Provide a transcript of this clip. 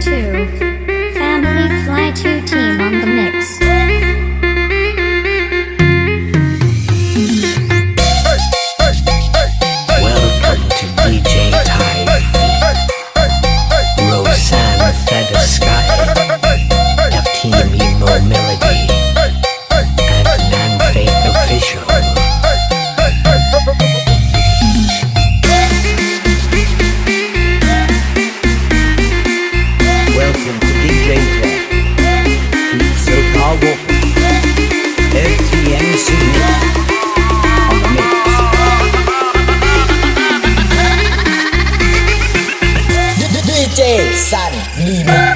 two DJ Sun Remix